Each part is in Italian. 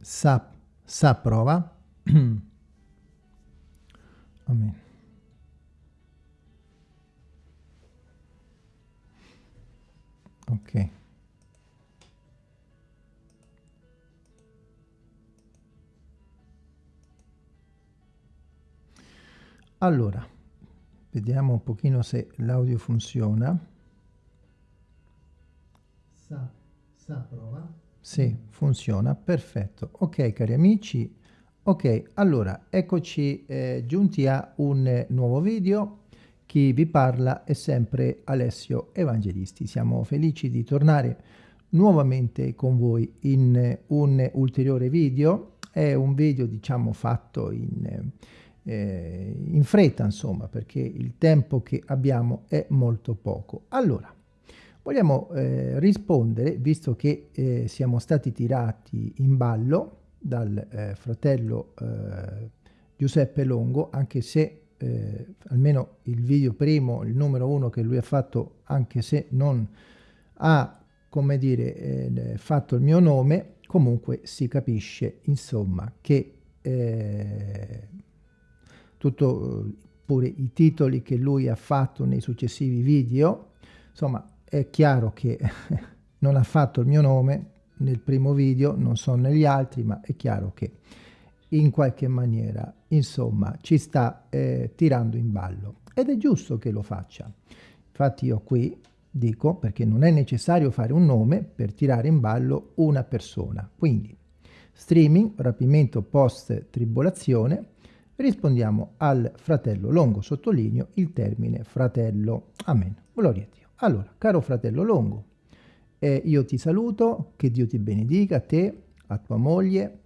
sa, prova. Amen. Ok. Allora, vediamo un pochino se l'audio funziona. Sa, sa prova. Sì, funziona, perfetto. Ok, cari amici, ok, allora, eccoci eh, giunti a un nuovo video. Chi vi parla è sempre Alessio Evangelisti. Siamo felici di tornare nuovamente con voi in un ulteriore video. È un video, diciamo, fatto in eh, in fretta, insomma, perché il tempo che abbiamo è molto poco. Allora, vogliamo eh, rispondere, visto che eh, siamo stati tirati in ballo dal eh, fratello eh, Giuseppe Longo, anche se eh, almeno il video primo, il numero uno che lui ha fatto, anche se non ha, come dire, fatto il mio nome, comunque si capisce, insomma, che eh, tutto pure i titoli che lui ha fatto nei successivi video, insomma è chiaro che non ha fatto il mio nome nel primo video, non so negli altri, ma è chiaro che in qualche maniera, insomma, ci sta eh, tirando in ballo. Ed è giusto che lo faccia. Infatti io qui dico, perché non è necessario fare un nome per tirare in ballo una persona. Quindi, streaming, rapimento post-tribolazione, rispondiamo al fratello Longo, sottolineo il termine fratello. Amen. Dio. Allora, caro fratello Longo, eh, io ti saluto, che Dio ti benedica, a te, a tua moglie,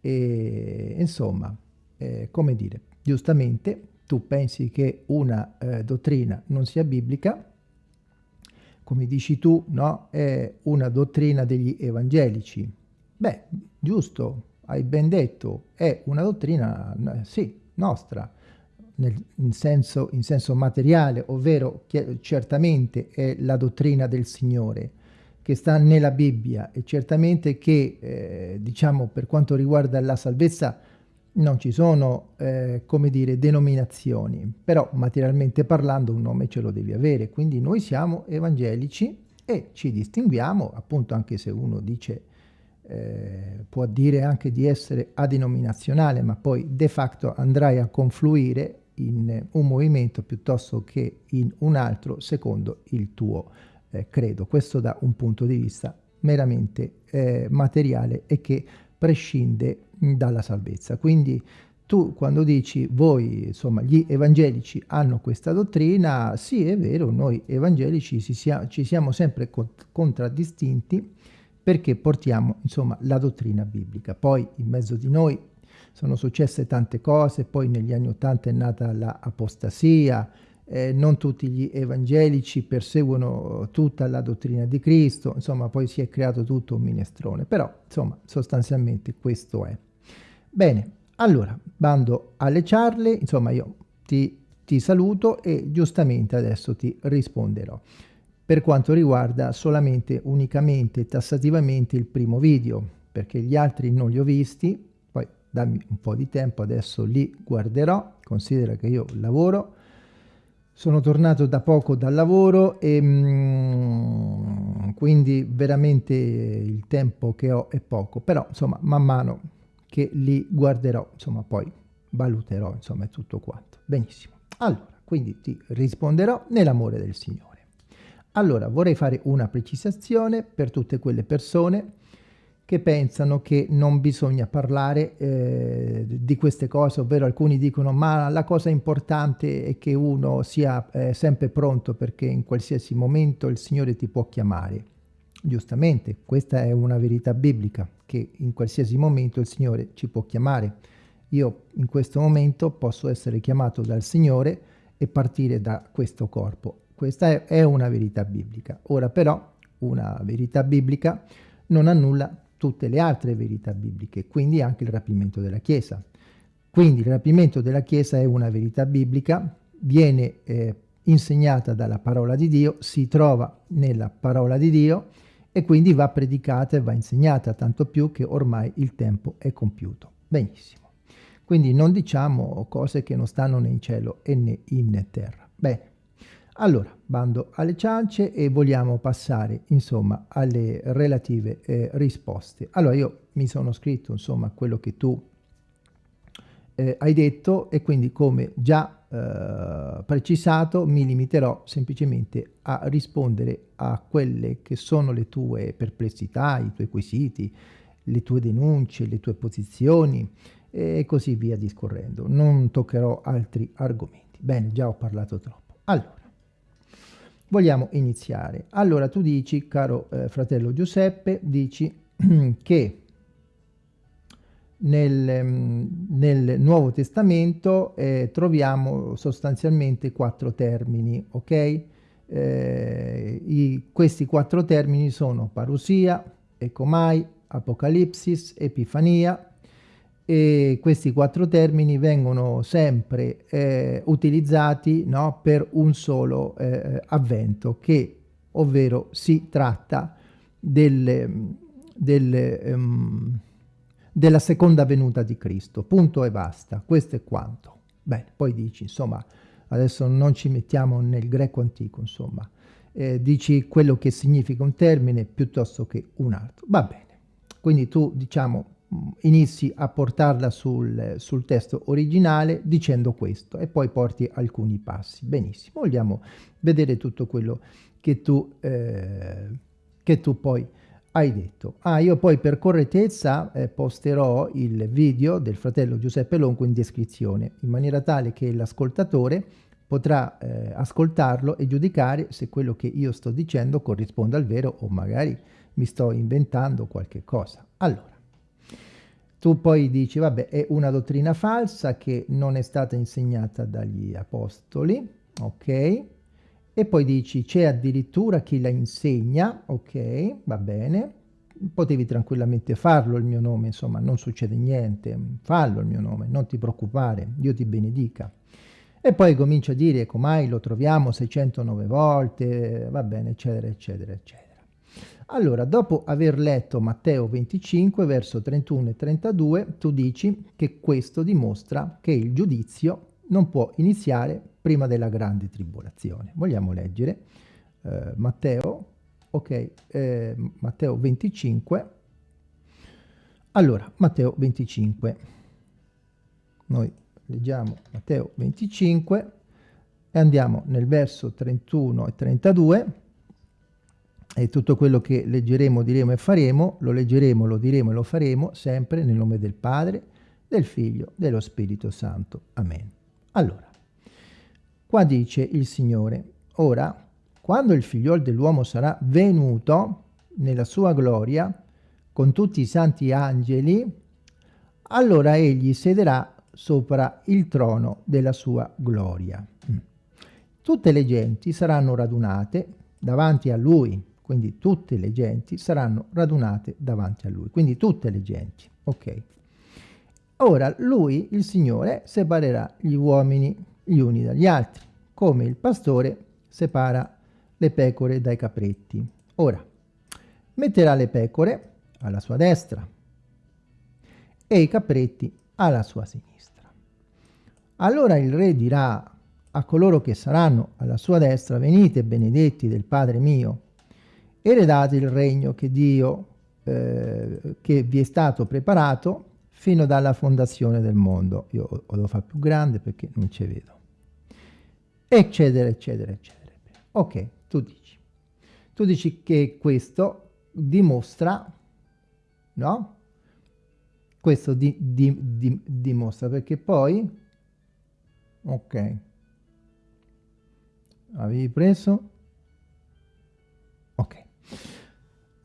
e insomma, eh, come dire, giustamente tu pensi che una eh, dottrina non sia biblica, come dici tu, no? È una dottrina degli evangelici. Beh, giusto, hai ben detto, è una dottrina, sì, nostra, nel, in, senso, in senso materiale, ovvero certamente è la dottrina del Signore, che sta nella Bibbia e certamente che, eh, diciamo, per quanto riguarda la salvezza, non ci sono, eh, come dire, denominazioni, però materialmente parlando un nome ce lo devi avere, quindi noi siamo evangelici e ci distinguiamo, appunto anche se uno dice eh, può dire anche di essere adenominazionale, ma poi de facto andrai a confluire in un movimento piuttosto che in un altro secondo il tuo eh, credo. Questo da un punto di vista meramente eh, materiale e che prescinde dalla salvezza. Quindi tu quando dici voi, insomma, gli evangelici hanno questa dottrina, sì è vero, noi evangelici sia, ci siamo sempre contraddistinti perché portiamo insomma la dottrina biblica. Poi in mezzo di noi sono successe tante cose, poi negli anni Ottanta è nata l'apostasia, eh, non tutti gli evangelici perseguono tutta la dottrina di Cristo, insomma poi si è creato tutto un minestrone, però insomma sostanzialmente questo è. Bene, allora, bando alle ciarle, insomma io ti, ti saluto e giustamente adesso ti risponderò per quanto riguarda solamente, unicamente, tassativamente il primo video, perché gli altri non li ho visti, dammi un po' di tempo, adesso li guarderò, considera che io lavoro, sono tornato da poco dal lavoro e mm, quindi veramente il tempo che ho è poco, però insomma man mano che li guarderò, insomma poi valuterò, insomma è tutto quanto. Benissimo. Allora, quindi ti risponderò nell'amore del Signore. Allora, vorrei fare una precisazione per tutte quelle persone che pensano che non bisogna parlare eh, di queste cose, ovvero alcuni dicono ma la cosa importante è che uno sia eh, sempre pronto perché in qualsiasi momento il Signore ti può chiamare. Giustamente, questa è una verità biblica, che in qualsiasi momento il Signore ci può chiamare. Io in questo momento posso essere chiamato dal Signore e partire da questo corpo questa è, una verità biblica. Ora però una verità biblica non annulla tutte le altre verità bibliche, quindi anche il rapimento della Chiesa. Quindi il rapimento della Chiesa è una verità biblica, viene eh, insegnata dalla parola di Dio, si trova nella parola di Dio e quindi va predicata e va insegnata, tanto più che ormai il tempo è compiuto. Benissimo. Quindi non diciamo cose che non stanno né in cielo e né in terra. Bene. Allora, bando alle ciance e vogliamo passare, insomma, alle relative eh, risposte. Allora, io mi sono scritto, insomma, quello che tu eh, hai detto e quindi come già eh, precisato mi limiterò semplicemente a rispondere a quelle che sono le tue perplessità, i tuoi quesiti, le tue denunce, le tue posizioni e così via discorrendo. Non toccherò altri argomenti. Bene, già ho parlato troppo. Allora, vogliamo iniziare. Allora tu dici, caro eh, fratello Giuseppe, dici che nel, mm, nel Nuovo Testamento eh, troviamo sostanzialmente quattro termini, ok? Eh, i, questi quattro termini sono parusia, ecomai, apocalipsis, epifania, e questi quattro termini vengono sempre eh, utilizzati no, per un solo eh, avvento, che ovvero si tratta del, del um, della seconda venuta di Cristo. Punto e basta. Questo è quanto. Bene, poi dici, insomma, adesso non ci mettiamo nel greco antico, insomma. Eh, dici quello che significa un termine piuttosto che un altro. Va bene. Quindi tu, diciamo, inizi a portarla sul, sul, testo originale dicendo questo e poi porti alcuni passi. Benissimo, vogliamo vedere tutto quello che tu, eh, che tu poi hai detto. Ah, io poi per correttezza eh, posterò il video del fratello Giuseppe Longo in descrizione, in maniera tale che l'ascoltatore potrà eh, ascoltarlo e giudicare se quello che io sto dicendo corrisponde al vero o magari mi sto inventando qualche cosa. Allora, tu poi dici, vabbè, è una dottrina falsa che non è stata insegnata dagli apostoli, ok? e poi dici c'è addirittura chi la insegna, ok, va bene, potevi tranquillamente farlo il mio nome, insomma non succede niente, fallo il mio nome, non ti preoccupare, Dio ti benedica. E poi comincia a dire come lo troviamo 609 volte, va bene, eccetera, eccetera, eccetera. Allora, dopo aver letto Matteo 25, verso 31 e 32, tu dici che questo dimostra che il giudizio non può iniziare prima della grande tribolazione. Vogliamo leggere eh, Matteo, ok, eh, Matteo 25. Allora, Matteo 25. Noi leggiamo Matteo 25 e andiamo nel verso 31 e 32 e tutto quello che leggeremo, diremo e faremo, lo leggeremo, lo diremo e lo faremo sempre nel nome del Padre, del Figlio, dello Spirito Santo. Amen. Allora, Qua dice il Signore, ora, quando il figliol dell'uomo sarà venuto nella sua gloria, con tutti i santi angeli, allora egli sederà sopra il trono della sua gloria. Mm. Tutte le genti saranno radunate davanti a lui, quindi tutte le genti saranno radunate davanti a lui, quindi tutte le genti, ok? Ora lui, il Signore, separerà gli uomini gli uni dagli altri, come il pastore separa le pecore dai capretti. Ora, metterà le pecore alla sua destra e i capretti alla sua sinistra. Allora il re dirà a coloro che saranno alla sua destra, venite benedetti del Padre mio, eredate il regno che Dio, eh, che vi è stato preparato fino dalla fondazione del mondo. Io lo fare più grande perché non ci vedo eccetera, eccetera, eccetera. Ok, tu dici. Tu dici che questo dimostra, no? Questo di, di, di, dimostra perché poi, ok, avevi preso?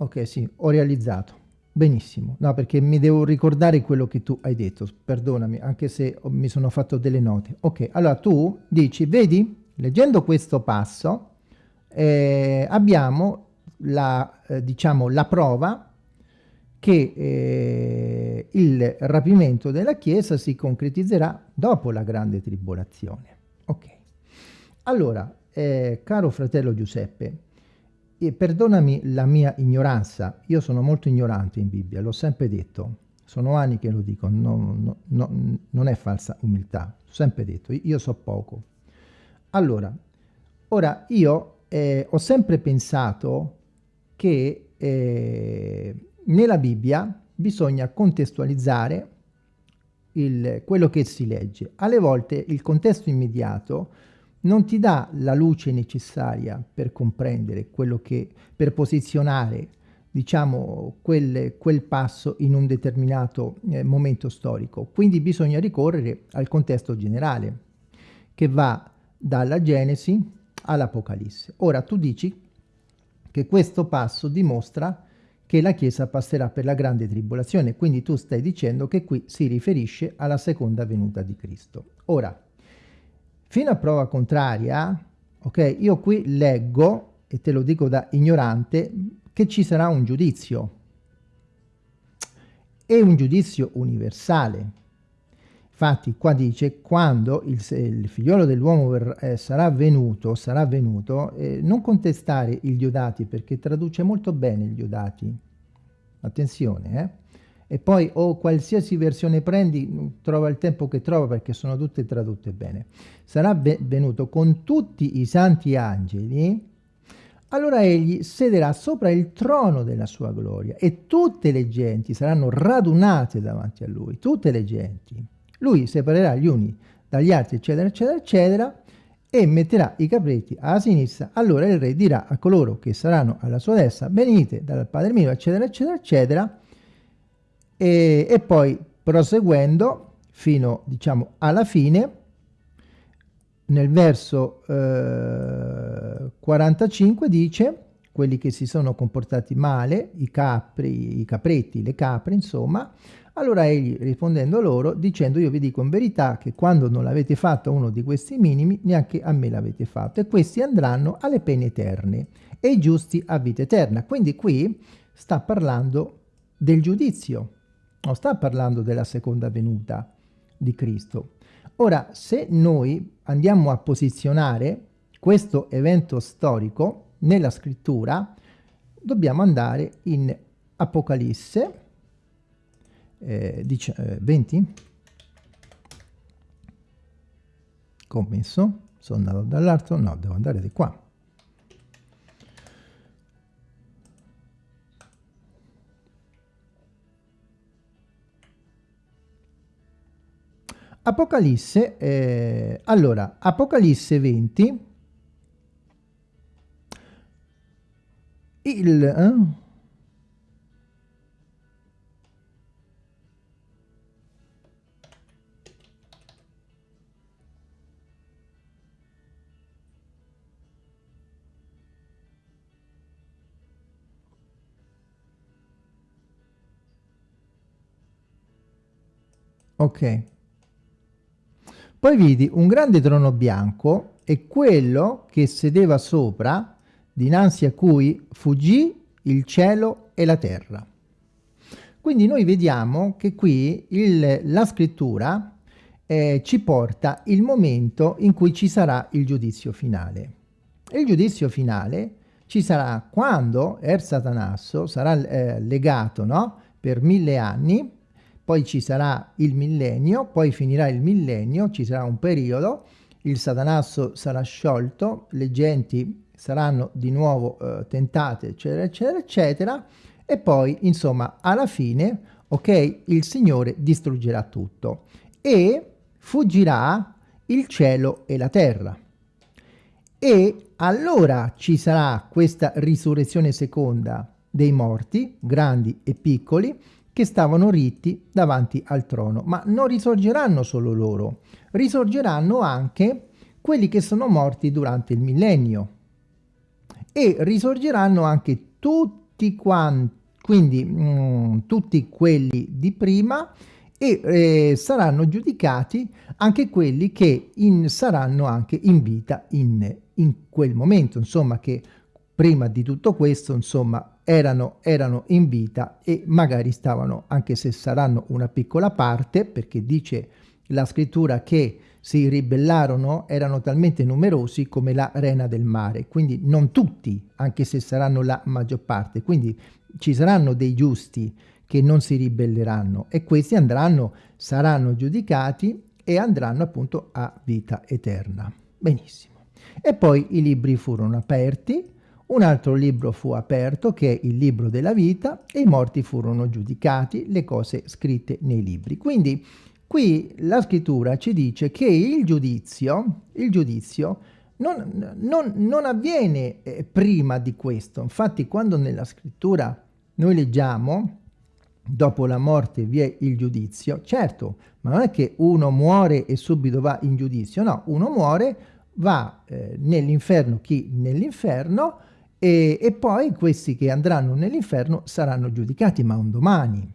Ok, sì, ho realizzato. Benissimo, no perché mi devo ricordare quello che tu hai detto, perdonami, anche se mi sono fatto delle note. Ok, allora tu dici, vedi, leggendo questo passo eh, abbiamo la, eh, diciamo, la prova che eh, il rapimento della Chiesa si concretizzerà dopo la grande tribolazione. Ok, allora, eh, caro fratello Giuseppe, perdonami la mia ignoranza, io sono molto ignorante in Bibbia, l'ho sempre detto, sono anni che lo dico, no, no, no, non è falsa umiltà, ho sempre detto, io so poco. Allora, ora io eh, ho sempre pensato che eh, nella Bibbia bisogna contestualizzare il, quello che si legge. Alle volte il contesto immediato non ti dà la luce necessaria per comprendere quello che, per posizionare diciamo quel, quel passo in un determinato eh, momento storico. Quindi bisogna ricorrere al contesto generale che va dalla Genesi all'Apocalisse. Ora tu dici che questo passo dimostra che la Chiesa passerà per la grande tribolazione, quindi tu stai dicendo che qui si riferisce alla seconda venuta di Cristo. Ora, fino a prova contraria, ok, io qui leggo, e te lo dico da ignorante, che ci sarà un giudizio. E un giudizio universale. Infatti qua dice quando il, il figliolo dell'uomo eh, sarà venuto, sarà venuto, eh, non contestare il Diodati perché traduce molto bene il Diodati. Attenzione, eh? E poi o qualsiasi versione prendi, trova il tempo che trova perché sono tutte tradotte bene. Sarà venuto con tutti i santi angeli, allora egli sederà sopra il trono della sua gloria e tutte le genti saranno radunate davanti a lui, tutte le genti. Lui separerà gli uni dagli altri, eccetera, eccetera, eccetera, e metterà i capretti alla sinistra. Allora il re dirà a coloro che saranno alla sua destra, venite dal Padre mio, eccetera, eccetera, eccetera, e, e poi proseguendo fino, diciamo, alla fine, nel verso eh, 45 dice quelli che si sono comportati male, i capri, i capretti, le capre, insomma, allora egli rispondendo loro, dicendo io vi dico in verità che quando non l'avete fatto uno di questi minimi, neanche a me l'avete fatto, e questi andranno alle pene eterne, e i giusti a vita eterna. Quindi qui sta parlando del giudizio, non sta parlando della seconda venuta di Cristo. Ora, se noi andiamo a posizionare questo evento storico nella scrittura, dobbiamo andare in Apocalisse, eh, dice, eh, 20 commesso sono andato dall'altro no devo andare di qua Apocalisse, eh, allora, Apocalisse 20, il, eh, Ok. Poi vidi un grande trono bianco e quello che sedeva sopra, dinanzi a cui fuggì il cielo e la terra. Quindi noi vediamo che qui il, la scrittura eh, ci porta il momento in cui ci sarà il giudizio finale. Il giudizio finale ci sarà quando Er Satanasso sarà eh, legato no? per mille anni poi ci sarà il millennio, poi finirà il millennio, ci sarà un periodo, il satanasso sarà sciolto, le genti saranno di nuovo eh, tentate, eccetera, eccetera, eccetera, e poi, insomma, alla fine, ok, il Signore distruggerà tutto e fuggirà il cielo e la terra. E allora ci sarà questa risurrezione seconda dei morti, grandi e piccoli, che stavano ritti davanti al trono. Ma non risorgeranno solo loro, risorgeranno anche quelli che sono morti durante il millennio e risorgeranno anche tutti quanti, quindi mm, tutti quelli di prima e eh, saranno giudicati anche quelli che in, saranno anche in vita in, in quel momento, insomma che prima di tutto questo, insomma, erano, erano in vita e magari stavano, anche se saranno una piccola parte, perché dice la scrittura che si ribellarono erano talmente numerosi come la rena del mare, quindi non tutti, anche se saranno la maggior parte, quindi ci saranno dei giusti che non si ribelleranno e questi andranno, saranno giudicati e andranno appunto a vita eterna. Benissimo. E poi i libri furono aperti, un altro libro fu aperto che è il libro della vita e i morti furono giudicati, le cose scritte nei libri. Quindi qui la scrittura ci dice che il giudizio, il giudizio non, non, non avviene eh, prima di questo. Infatti quando nella scrittura noi leggiamo dopo la morte vi è il giudizio, certo, ma non è che uno muore e subito va in giudizio, no, uno muore, va eh, nell'inferno chi nell'inferno e, e poi questi che andranno nell'inferno saranno giudicati, ma un domani,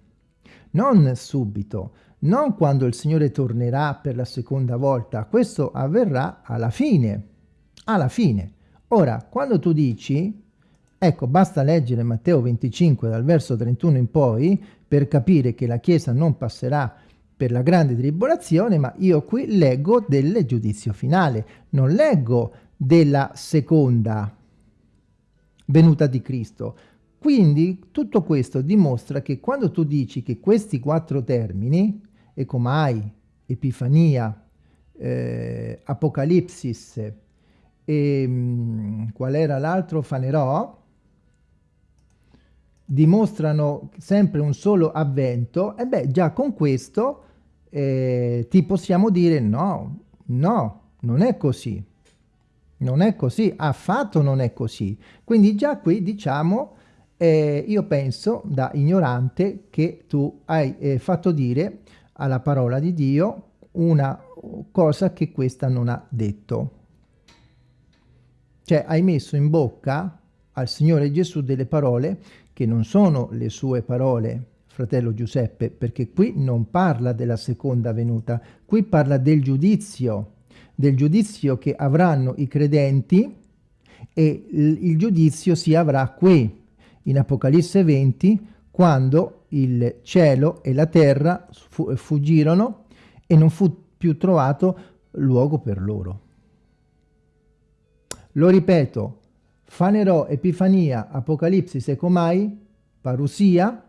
non subito, non quando il Signore tornerà per la seconda volta, questo avverrà alla fine, alla fine. Ora, quando tu dici, ecco, basta leggere Matteo 25 dal verso 31 in poi per capire che la Chiesa non passerà per la grande tribolazione, ma io qui leggo del giudizio finale, non leggo della seconda venuta di Cristo. Quindi tutto questo dimostra che quando tu dici che questi quattro termini, Ecomai, Epifania, eh, Apocalipsis e mh, mm, qual era l'altro? Fanerò, dimostrano sempre un solo avvento, e beh già con questo eh, ti possiamo dire no, no, non è così. Non è così, affatto non è così. Quindi già qui diciamo, eh, io penso da ignorante che tu hai eh, fatto dire alla parola di Dio una cosa che questa non ha detto. Cioè hai messo in bocca al Signore Gesù delle parole che non sono le sue parole, fratello Giuseppe, perché qui non parla della seconda venuta, qui parla del giudizio del giudizio che avranno i credenti e il giudizio si avrà qui, in Apocalisse 20, quando il cielo e la terra fuggirono e non fu più trovato luogo per loro. Lo ripeto, Fanerò, Epifania, Apocalisse, Secomai, Parusia,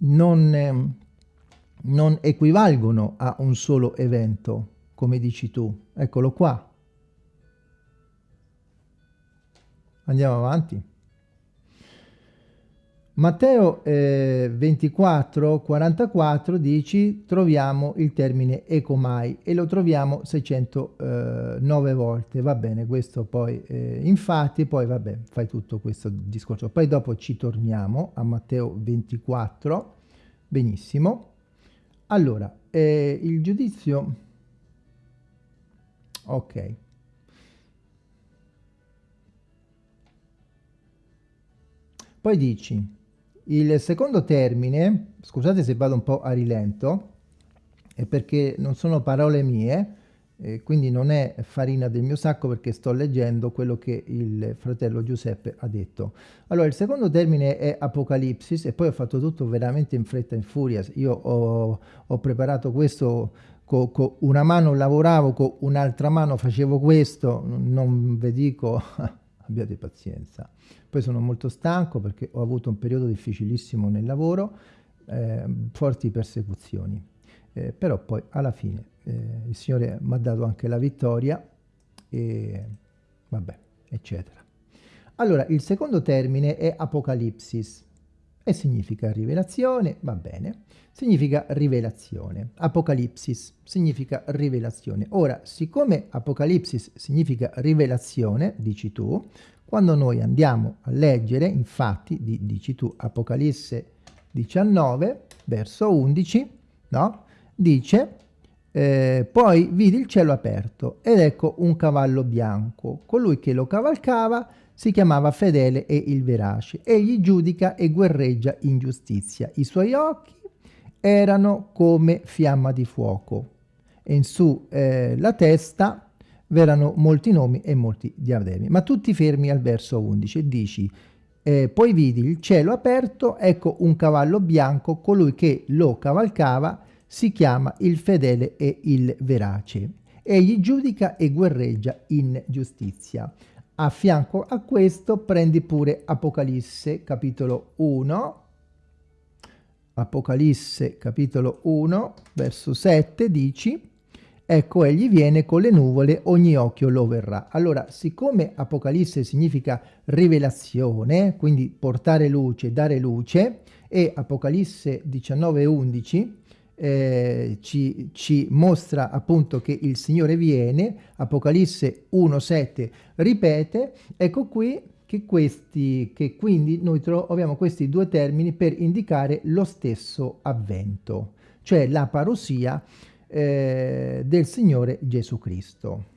non, non equivalgono a un solo evento come dici tu. Eccolo qua. Andiamo avanti. Matteo eh, 24, 44 dici troviamo il termine ecomai e lo troviamo 609 volte, va bene, questo poi eh, infatti poi vabbè fai tutto questo discorso, poi dopo ci torniamo a Matteo 24, benissimo. Allora, eh, il giudizio ok poi dici il secondo termine scusate se vado un po' a rilento è perché non sono parole mie eh, quindi non è farina del mio sacco perché sto leggendo quello che il fratello Giuseppe ha detto. Allora, il secondo termine è Apocalipsis e poi ho fatto tutto veramente in fretta e in furia. Io ho, ho preparato questo con, con una mano lavoravo, con un'altra mano facevo questo, non vi dico, abbiate pazienza. Poi sono molto stanco perché ho avuto un periodo difficilissimo nel lavoro, eh, forti persecuzioni, eh, però poi alla fine eh, il Signore mi ha dato anche la vittoria e vabbè, eccetera. Allora, il secondo termine è Apocalipsis e significa rivelazione, va bene, significa rivelazione. Apocalipsis significa rivelazione. Ora, siccome Apocalipsis significa rivelazione, dici tu, quando noi andiamo a leggere, infatti, di, dici tu, Apocalisse 19, verso 11, no? Dice, eh, poi vidi il cielo aperto ed ecco un cavallo bianco. Colui che lo cavalcava si chiamava fedele e il verace. Egli giudica e guerreggia in giustizia. I suoi occhi erano come fiamma di fuoco e in su eh, la testa v'erano molti nomi e molti diademi. Ma tutti fermi al verso 11 e dici eh, poi vidi il cielo aperto, ecco un cavallo bianco, colui che lo cavalcava si chiama il fedele e il verace. Egli giudica e guerreggia in giustizia. A fianco a questo prendi pure Apocalisse capitolo 1, Apocalisse capitolo 1 verso 7 dici Ecco, egli viene con le nuvole, ogni occhio lo verrà. Allora, siccome Apocalisse significa rivelazione, quindi portare luce, dare luce, e Apocalisse 19:11 eh, ci, ci, mostra appunto che il Signore viene, Apocalisse 1:7 ripete, ecco qui che, questi, che quindi noi troviamo questi due termini per indicare lo stesso avvento, cioè la parousia eh, del Signore Gesù Cristo.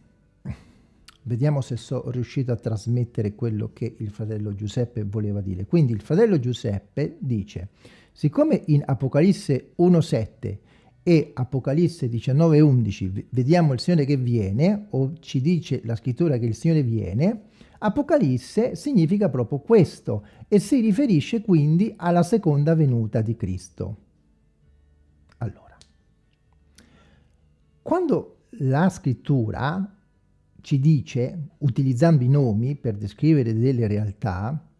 Vediamo se sono riuscito a trasmettere quello che il fratello Giuseppe voleva dire. Quindi il fratello Giuseppe dice, siccome in Apocalisse 1.7 e Apocalisse 19.11 vediamo il Signore che viene, o ci dice la scrittura che il Signore viene, Apocalisse significa proprio questo e si riferisce quindi alla seconda venuta di Cristo. Quando la scrittura ci dice, utilizzando i nomi per descrivere delle realtà,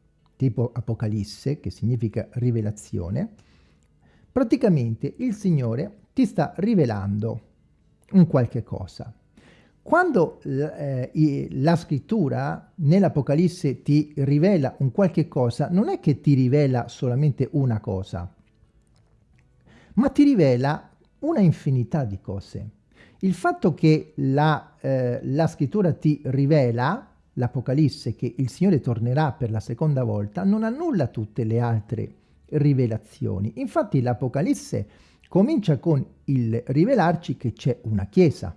tipo Apocalisse, che significa rivelazione, praticamente il Signore ti sta rivelando un qualche cosa. Quando eh, la scrittura nell'Apocalisse ti rivela un qualche cosa, non è che ti rivela solamente una cosa, ma ti rivela una infinità di cose. Il fatto che la, eh, la scrittura ti rivela, l'Apocalisse, che il Signore tornerà per la seconda volta, non annulla tutte le altre rivelazioni. Infatti l'Apocalisse comincia con il rivelarci che c'è una chiesa.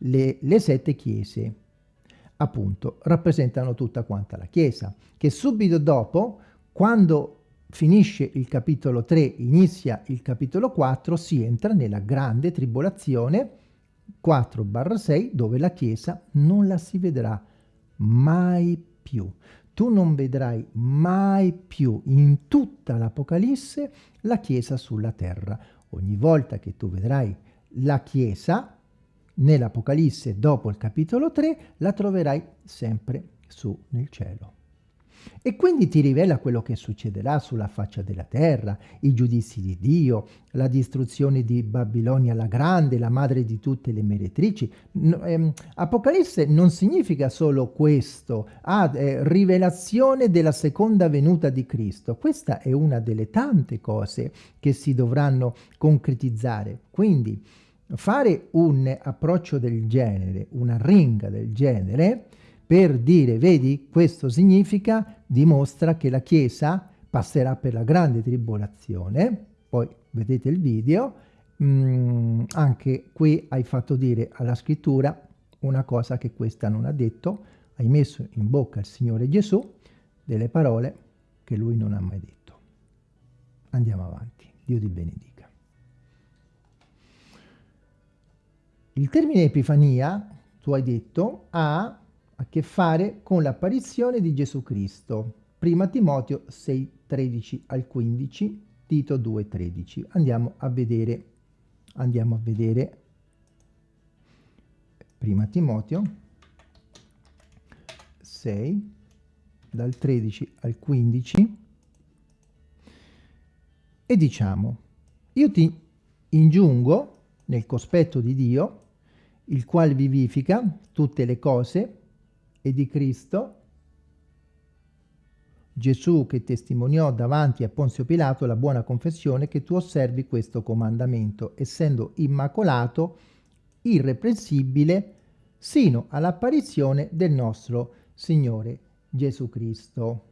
Le, le sette chiese, appunto, rappresentano tutta quanta la chiesa, che subito dopo, quando finisce il capitolo 3, inizia il capitolo 4, si entra nella grande tribolazione 4-6 dove la Chiesa non la si vedrà mai più. Tu non vedrai mai più in tutta l'Apocalisse la Chiesa sulla terra. Ogni volta che tu vedrai la Chiesa nell'Apocalisse dopo il capitolo 3 la troverai sempre su nel cielo. E quindi ti rivela quello che succederà sulla faccia della terra, i giudizi di Dio, la distruzione di Babilonia la Grande, la madre di tutte le meretrici. No, ehm, Apocalisse non significa solo questo, ha eh, rivelazione della seconda venuta di Cristo. Questa è una delle tante cose che si dovranno concretizzare. Quindi fare un approccio del genere, una ringa del genere, per dire, vedi, questo significa, dimostra che la Chiesa passerà per la grande tribolazione, poi vedete il video, mm, anche qui hai fatto dire alla scrittura una cosa che questa non ha detto, hai messo in bocca il Signore Gesù delle parole che lui non ha mai detto. Andiamo avanti, Dio ti benedica. Il termine Epifania, tu hai detto, ha a che fare con l'apparizione di Gesù Cristo. Prima Timoteo 6, 13 al 15, Tito 2, 13. Andiamo a vedere, andiamo a vedere Prima Timoteo 6, dal 13 al 15, e diciamo, io ti ingiungo nel cospetto di Dio, il quale vivifica tutte le cose, e di Cristo, Gesù che testimoniò davanti a Ponzio Pilato la buona confessione che tu osservi questo comandamento, essendo immacolato, irreprensibile, sino all'apparizione del nostro Signore Gesù Cristo,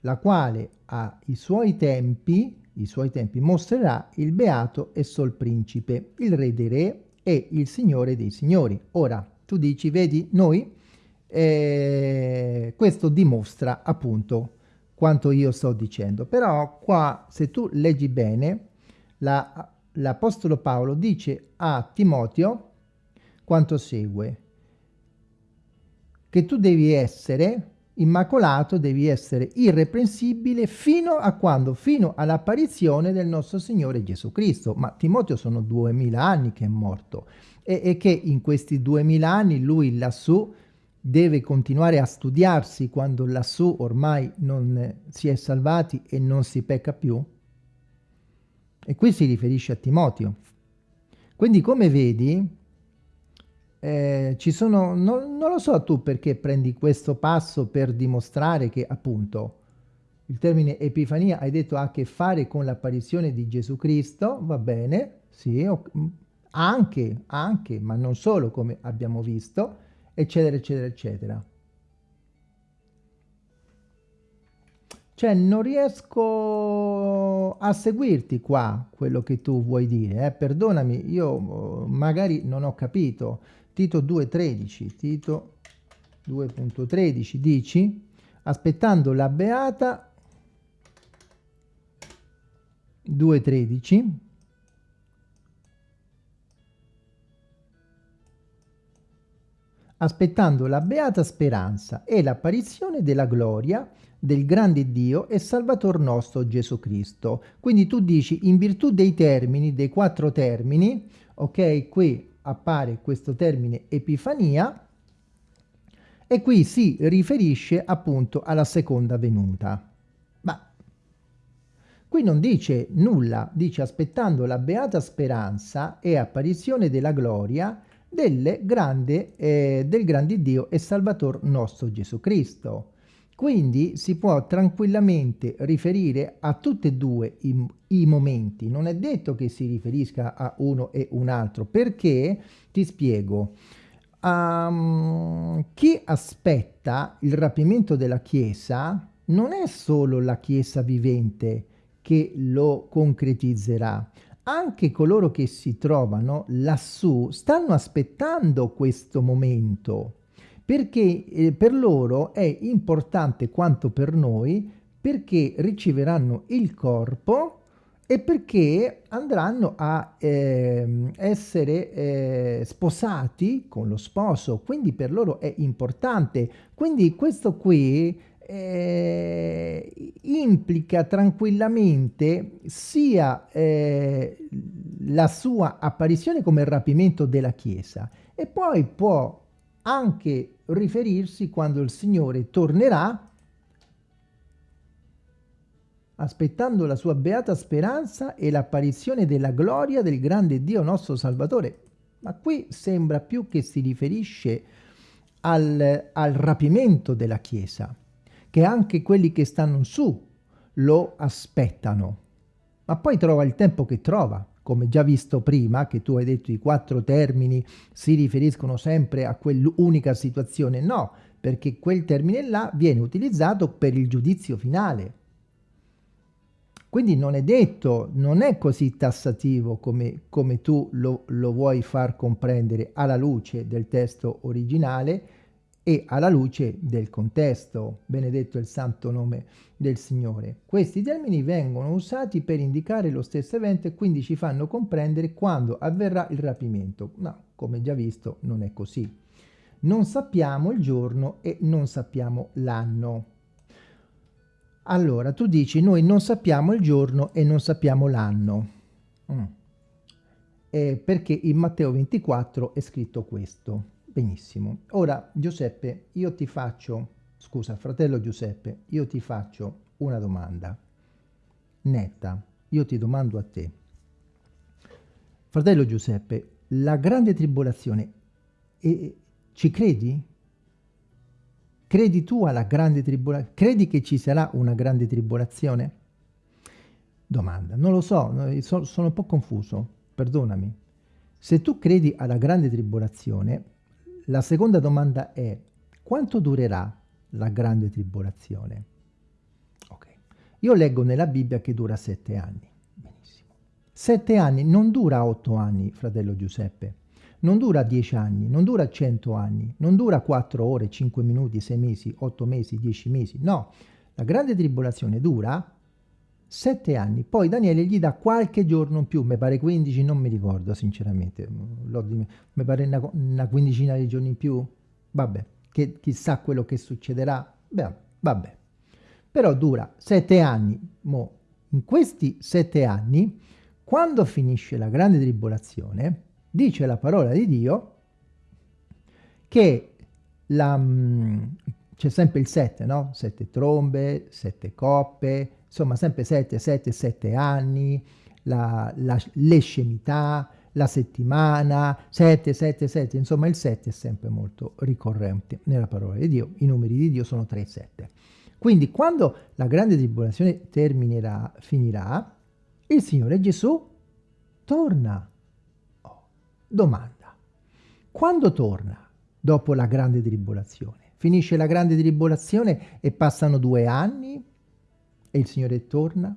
la quale a i suoi tempi, i suoi tempi mostrerà il beato e sol principe, il re dei re e il Signore dei signori. Ora, tu dici, vedi, noi e questo dimostra appunto quanto io sto dicendo. Però qua, se tu leggi bene, l'Apostolo la, Paolo dice a Timoteo quanto segue, che tu devi essere immacolato, devi essere irreprensibile fino a quando? Fino all'apparizione del nostro Signore Gesù Cristo. Ma Timoteo sono duemila anni che è morto e, e che in questi duemila anni lui lassù deve continuare a studiarsi quando lassù ormai non si è salvati e non si pecca più? E qui si riferisce a Timoteo. Quindi come vedi, eh, ci sono, non, non, lo so tu perché prendi questo passo per dimostrare che appunto il termine Epifania hai detto ha a che fare con l'apparizione di Gesù Cristo, va bene, sì, anche, anche, ma non solo come abbiamo visto, eccetera, eccetera, eccetera. Cioè non riesco a seguirti qua quello che tu vuoi dire, eh? perdonami, io magari non ho capito. Tito 2.13, Tito 2.13 dici, aspettando la beata 2.13, aspettando la beata speranza e l'apparizione della gloria del grande Dio e Salvator nostro Gesù Cristo. Quindi tu dici, in virtù dei termini, dei quattro termini, ok, qui appare questo termine Epifania e qui si riferisce appunto alla seconda venuta. Ma qui non dice nulla, dice aspettando la beata speranza e apparizione della gloria grande, eh, del grande Dio e Salvator nostro Gesù Cristo. Quindi si può tranquillamente riferire a tutti e due i, i, momenti, non è detto che si riferisca a uno e un altro, perché, ti spiego, um, chi aspetta il rapimento della Chiesa non è solo la Chiesa vivente che lo concretizzerà, anche coloro che si trovano lassù stanno aspettando questo momento perché eh, per loro è importante quanto per noi perché riceveranno il corpo e perché andranno a eh, essere eh, sposati con lo sposo, quindi per loro è importante. Quindi questo qui eh, implica tranquillamente sia eh, la sua apparizione come rapimento della Chiesa e poi può anche riferirsi quando il Signore tornerà aspettando la sua beata speranza e l'apparizione della gloria del grande Dio nostro Salvatore. Ma qui sembra più che si riferisce al, al rapimento della Chiesa, che anche quelli che stanno su lo aspettano. Ma poi trova il tempo che trova, come già visto prima, che tu hai detto i quattro termini si riferiscono sempre a quell'unica situazione, no, perché quel termine là viene utilizzato per il giudizio finale. Quindi non è detto, non è così tassativo come, come tu lo, lo vuoi far comprendere alla luce del testo originale, e alla luce del contesto, benedetto il santo nome del Signore. Questi termini vengono usati per indicare lo stesso evento e quindi ci fanno comprendere quando avverrà il rapimento. No, come già visto, non è così. Non sappiamo il giorno e non sappiamo l'anno. Allora, tu dici, noi non sappiamo il giorno e non sappiamo l'anno. Mm. Eh, perché in Matteo 24 è scritto questo. Benissimo. Ora, Giuseppe, io ti faccio, scusa, fratello Giuseppe, io ti faccio una domanda netta. Io ti domando a te. Fratello Giuseppe, la grande tribolazione, eh, ci credi? Credi tu alla grande tribolazione? Credi che ci sarà una grande tribolazione? Domanda. Non lo so, sono un po' confuso, perdonami. Se tu credi alla grande tribolazione, la seconda domanda è quanto durerà la grande tribolazione? Ok. Io leggo nella Bibbia che dura sette anni. Benissimo. Sette anni non dura otto anni, fratello Giuseppe. Non dura dieci anni, non dura cento anni, non dura quattro ore, cinque minuti, sei mesi, otto mesi, dieci mesi. No, la grande tribolazione dura sette anni. Poi Daniele gli dà qualche giorno in più, mi pare 15, non mi ricordo sinceramente, mi pare una, una quindicina di giorni in più. Vabbè, che chissà quello che succederà, Beh, vabbè. Però dura sette anni. Mo, in questi sette anni, quando finisce la grande tribolazione, dice la parola di Dio che mm, c'è sempre il sette, no? Sette trombe, sette coppe, insomma sempre sette, sette, sette anni, la, la, le scemità, la settimana, 7, 7, 7, insomma il 7 è sempre molto ricorrente nella parola di Dio, i numeri di Dio sono 3 e 7. Quindi quando la grande tribolazione terminerà, finirà, il Signore Gesù torna. Oh, domanda, quando torna dopo la grande tribolazione? Finisce la grande tribolazione e passano due anni e il Signore torna?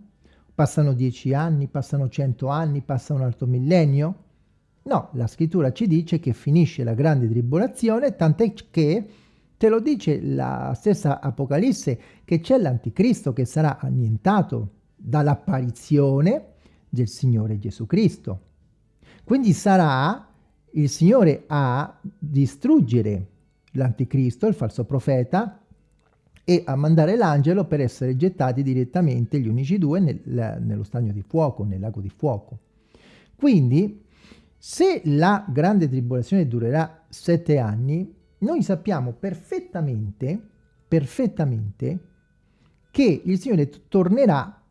Passano dieci anni, passano cento anni, passa un altro millennio? No, la scrittura ci dice che finisce la grande tribolazione, tant'è che te lo dice la stessa Apocalisse che c'è l'anticristo che sarà annientato dall'apparizione del Signore Gesù Cristo. Quindi sarà il Signore a distruggere l'anticristo, il falso profeta, e a mandare l'angelo per essere gettati direttamente gli unici due nel, nello stagno di fuoco, nel lago di fuoco. Quindi, se la grande tribolazione durerà sette anni, noi sappiamo perfettamente, perfettamente, che il Signore tornerà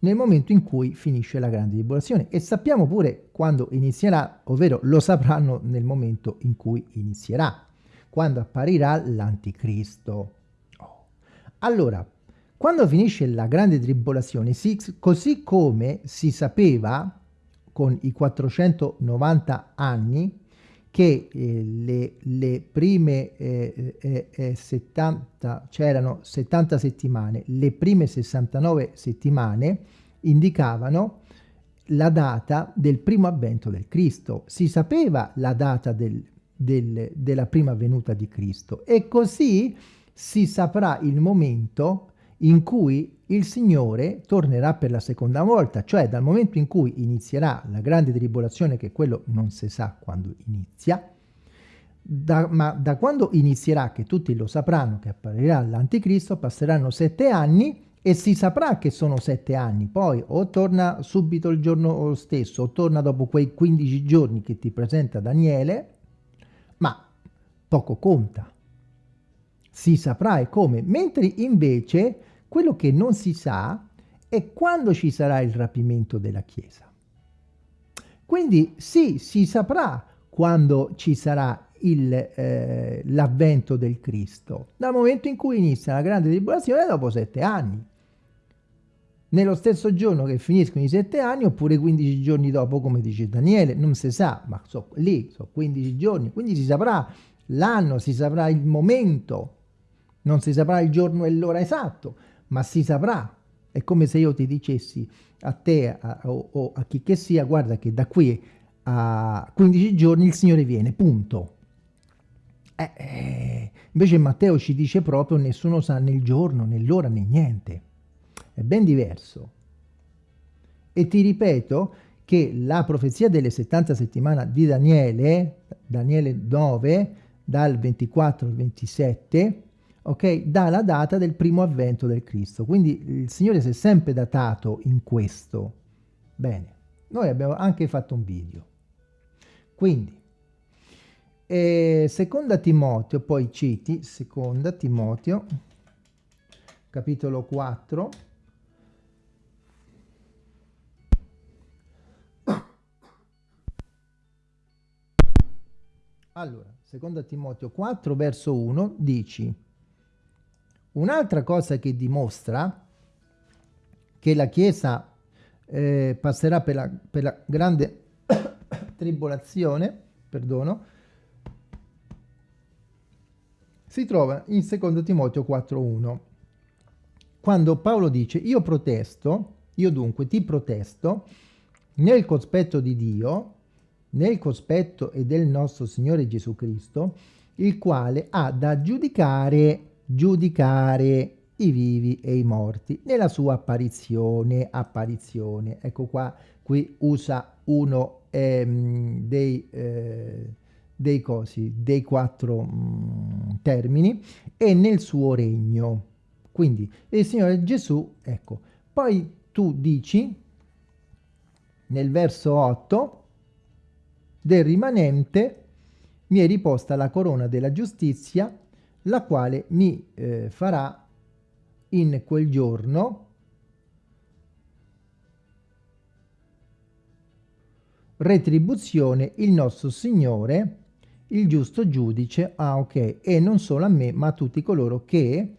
nel momento in cui finisce la grande tribolazione e sappiamo pure quando inizierà, ovvero lo sapranno nel momento in cui inizierà, quando apparirà l'anticristo. Allora, quando finisce la grande tribolazione, così come si sapeva con i 490 anni che eh, le, le, prime eh, eh, eh 70, c'erano 70 settimane, le prime 69 settimane indicavano la data del primo avvento del Cristo. Si sapeva la data del, del, della prima venuta di Cristo e così si saprà il momento in cui il Signore tornerà per la seconda volta, cioè dal momento in cui inizierà la grande tribolazione, che quello non si sa quando inizia, da, ma da quando inizierà, che tutti lo sapranno, che apparirà l'anticristo, passeranno sette anni e si saprà che sono sette anni, poi o torna subito il giorno stesso, o torna dopo quei 15 giorni che ti presenta Daniele, ma poco conta si saprà e come, mentre invece quello che non si sa è quando ci sarà il rapimento della Chiesa. Quindi sì, si saprà quando ci sarà eh, l'avvento del Cristo, dal momento in cui inizia la grande tribolazione dopo sette anni. Nello stesso giorno che finiscono i sette anni oppure 15 giorni dopo, come dice Daniele, non si sa, ma so, lì sono 15 giorni, quindi si saprà l'anno, si saprà il momento non si saprà il giorno e l'ora esatto, ma si saprà. È come se io ti dicessi a te a, o, o a chi che sia, guarda che da qui a 15 giorni il Signore viene, punto. Eh, eh, invece Matteo ci dice proprio nessuno sa né il giorno, né l'ora, né niente. È ben diverso. E ti ripeto che la profezia delle 70 settimane di Daniele, Daniele 9, dal 24 al 27, ok, dà data del primo avvento del Cristo. Quindi il Signore si è sempre datato in questo. Bene, noi abbiamo anche fatto un video. Quindi, eh, seconda Timoteo, poi citi, seconda Timoteo, capitolo 4, Allora, seconda Timoteo 4, verso 1, dici Un'altra cosa che dimostra che la Chiesa eh, passerà per la, per la grande tribolazione, perdono, si trova in 2 Timoteo 4.1, quando Paolo dice io protesto, io dunque ti protesto, nel cospetto di Dio, nel cospetto e del nostro Signore Gesù Cristo, il quale ha da giudicare giudicare i vivi e i morti nella sua apparizione, apparizione. Ecco qua, qui usa uno ehm, dei, eh, dei cosi, dei quattro mh, mm, termini e nel suo regno. Quindi il Signore Gesù, ecco, poi tu dici nel verso 8 del rimanente mi è riposta la corona della giustizia, la quale mi eh, farà in quel giorno retribuzione il nostro Signore, il giusto giudice, ah ok, e non solo a me, ma a tutti coloro che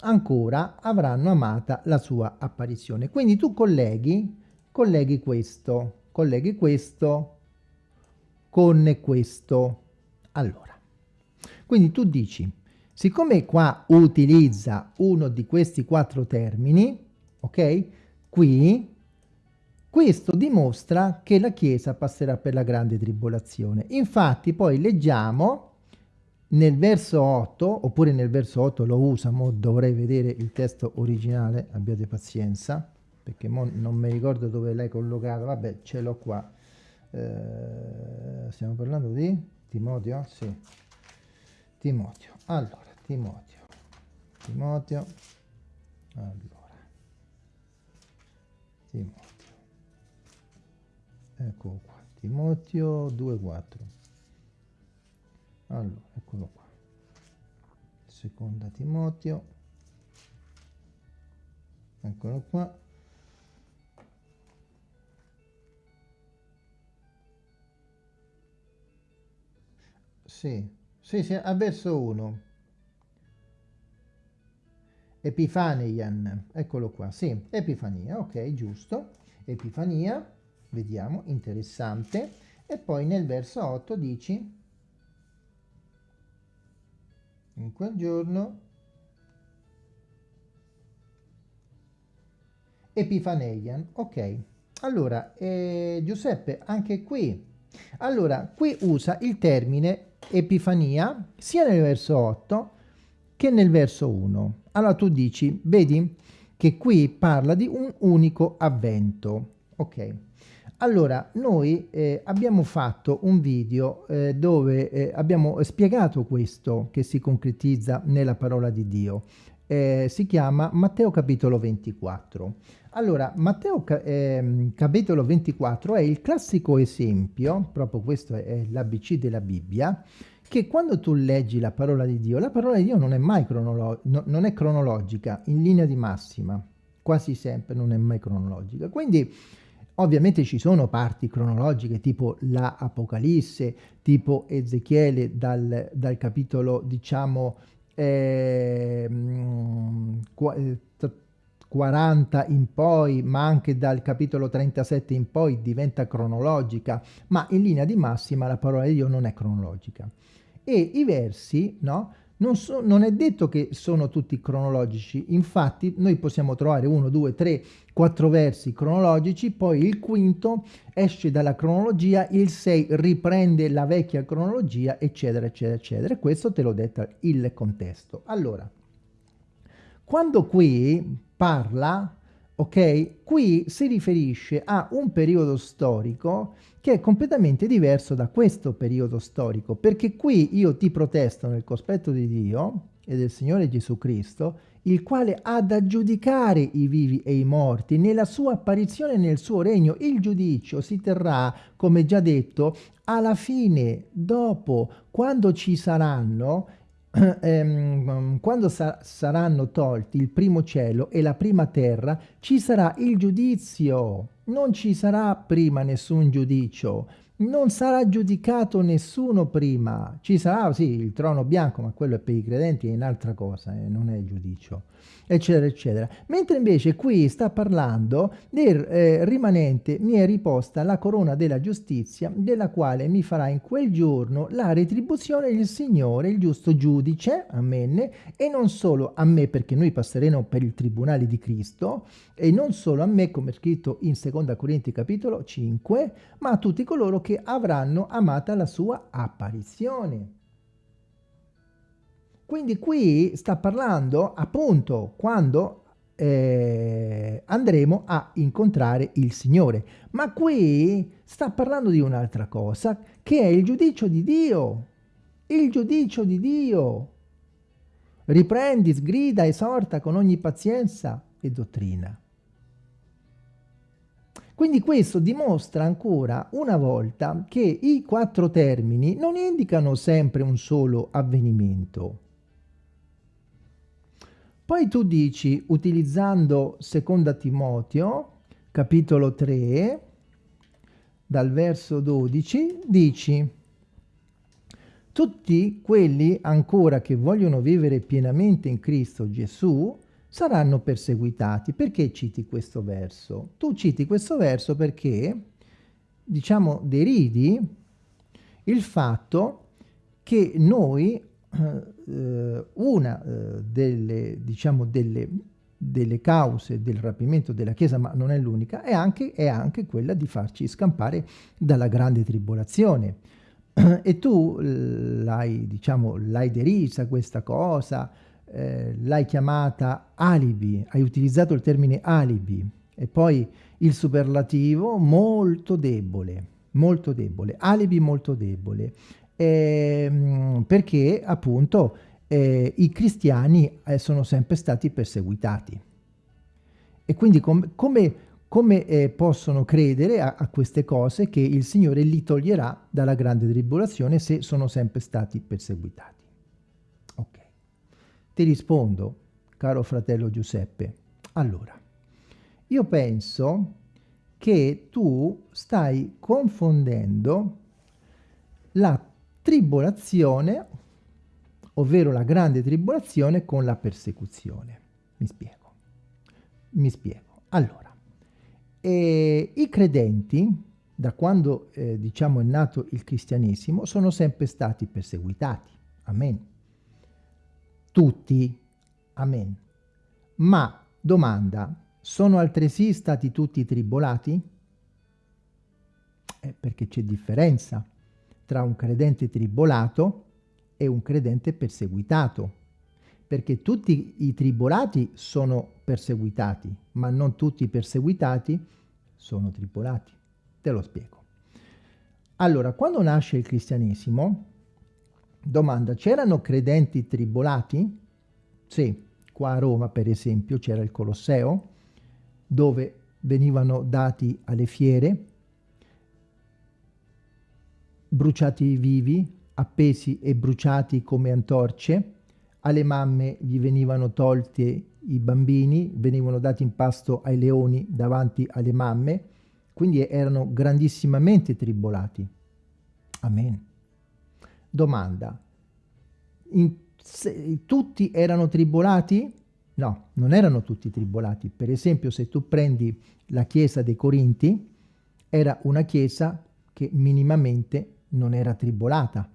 ancora avranno amata la sua apparizione. Quindi tu colleghi, colleghi questo, colleghi questo con questo. Allora, quindi tu dici, siccome qua utilizza uno di questi quattro termini, ok? Qui questo dimostra che la Chiesa passerà per la grande tribolazione. Infatti poi leggiamo nel verso 8, oppure nel verso 8 lo usa, mo dovrei vedere il testo originale, abbiate pazienza, perché non mi ricordo dove l'hai collocato, vabbè ce l'ho qua. Eh, stiamo parlando di Timoteo? Sì, Timoteo. Allora, Timoteo, Timoteo, allora, Timoteo. Eccolo qua. Timoteo 2.4 allora eccolo qua. Seconda Timoteo. Eccolo qua. Sì sì, sì a verso 1 Epifaneian, eccolo qua, sì, Epifania, ok, giusto, Epifania, vediamo, interessante, e poi nel verso 8 dici, in quel giorno, Epifaneian, ok. Allora, eh, Giuseppe, anche qui, allora, qui usa il termine Epifania sia nel verso 8 che nel verso 1. Allora tu dici, vedi che qui parla di un unico avvento, ok. Allora, noi eh, abbiamo fatto un video eh, dove eh, abbiamo spiegato questo che si concretizza nella parola di Dio. Eh, si chiama Matteo capitolo 24. Allora, Matteo ehm, capitolo 24 è il classico esempio, proprio questo è l'ABC della Bibbia, che quando tu leggi la parola di Dio, la parola di Dio non è mai cronolo no, non è cronologica, in linea di massima, quasi sempre non è mai cronologica. Quindi Ovviamente ci sono parti cronologiche tipo la Apocalisse, tipo Ezechiele dal, dal capitolo diciamo eh, 40 in poi, ma anche dal capitolo 37 in poi diventa cronologica, ma in linea di massima la parola di Dio non è cronologica. E i versi, no? Non, so, non, è detto che sono tutti cronologici, infatti noi possiamo trovare uno, due, tre, quattro versi cronologici, poi il quinto esce dalla cronologia, il 6 riprende la vecchia cronologia, eccetera, eccetera, eccetera. Questo te l'ho detto il contesto. Allora, quando qui parla, ok, qui si riferisce a un periodo storico che è completamente diverso da questo periodo storico, perché qui io ti protesto nel cospetto di Dio e del Signore Gesù Cristo, il quale ha da giudicare i vivi e i morti nella sua apparizione nel suo regno. Il giudizio si terrà, come già detto, alla fine, dopo, quando ci saranno ehm, quando sa saranno tolti il primo cielo e la prima terra, ci sarà il giudizio. Non ci sarà prima nessun giudizio, non sarà giudicato nessuno prima. Ci sarà, sì, il trono bianco, ma quello è per i credenti, è un'altra cosa, eh, non è giudizio eccetera, eccetera. Mentre invece qui sta parlando del eh, rimanente mi è riposta la corona della giustizia, della quale mi farà in quel giorno la retribuzione il Signore, il giusto giudice, amen, e non solo a me, perché noi passeremo per il tribunale di Cristo, e non solo a me, come scritto in 2 Corinti capitolo 5, ma a tutti coloro che avranno amata la sua apparizione. Quindi qui sta parlando appunto quando eh, andremo a incontrare il Signore. Ma qui sta parlando di un'altra cosa, che è il giudicio di Dio. Il giudicio di Dio. Riprendi, sgrida, esorta con ogni pazienza e dottrina. Quindi questo dimostra ancora una volta che i quattro termini non indicano sempre un solo avvenimento. Poi tu dici, utilizzando seconda Timoteo, capitolo 3, dal verso 12, dici tutti quelli ancora che vogliono vivere pienamente in Cristo Gesù saranno perseguitati. Perché citi questo verso? Tu citi questo verso perché, diciamo, deridi il fatto che noi, eh, una eh, delle, diciamo, delle, delle cause del rapimento della Chiesa, ma non è l'unica, è anche, è anche quella di farci scampare dalla grande tribolazione. e tu l'hai, diciamo, l'hai derisa questa cosa, eh, l'hai chiamata alibi, hai utilizzato il termine alibi e poi il superlativo molto debole, molto debole, alibi molto debole, eh, perché appunto eh, i cristiani eh, sono sempre stati perseguitati. E quindi com come, come eh, possono credere a, a queste cose che il Signore li toglierà dalla grande tribolazione se sono sempre stati perseguitati? Ti rispondo, caro fratello Giuseppe, allora, io penso che tu stai confondendo la tribolazione, ovvero la grande tribolazione, con la persecuzione. Mi spiego. Mi spiego. Allora, eh, i credenti, da quando eh, diciamo è nato il cristianesimo, sono sempre stati perseguitati. Amen tutti. Amen. Ma, domanda, sono altresì stati tutti tribolati? Eh, perché c'è differenza tra un credente tribolato e un credente perseguitato. Perché tutti i tribolati sono perseguitati, ma non tutti i perseguitati sono tribolati. Te lo spiego. Allora, quando nasce il cristianesimo, Domanda, c'erano credenti tribolati? Sì, qua a Roma per esempio c'era il Colosseo, dove venivano dati alle fiere, bruciati vivi, appesi e bruciati come antorce, alle mamme gli venivano tolti i bambini, venivano dati in pasto ai leoni davanti alle mamme, quindi erano grandissimamente tribolati. Amen. Domanda, in, se, tutti erano tribolati? No, non erano tutti tribolati. Per esempio, se tu prendi la chiesa dei Corinti, era una chiesa che minimamente non era tribolata,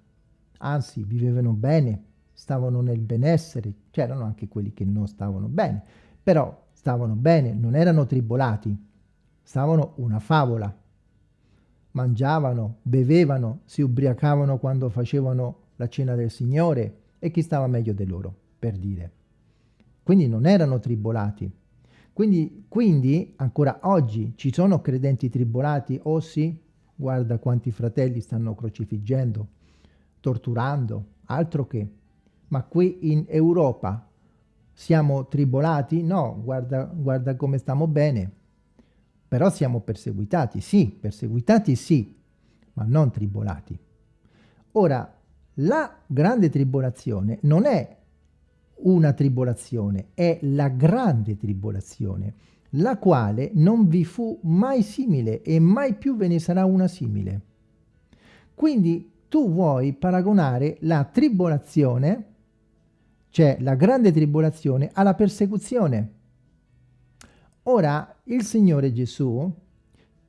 anzi vivevano bene, stavano nel benessere, c'erano anche quelli che non stavano bene, però stavano bene, non erano tribolati, stavano una favola mangiavano, bevevano, si ubriacavano quando facevano la cena del Signore e chi stava meglio di loro, per dire. Quindi non erano tribolati. Quindi, quindi ancora oggi ci sono credenti tribolati? Oh sì, guarda quanti fratelli stanno crocifiggendo, torturando, altro che. Ma qui in Europa siamo tribolati? No, guarda, guarda come stiamo bene. Però siamo perseguitati, sì, perseguitati sì, ma non tribolati. Ora, la grande tribolazione non è una tribolazione, è la grande tribolazione, la quale non vi fu mai simile e mai più ve ne sarà una simile. Quindi tu vuoi paragonare la tribolazione, cioè la grande tribolazione, alla persecuzione. Ora il Signore Gesù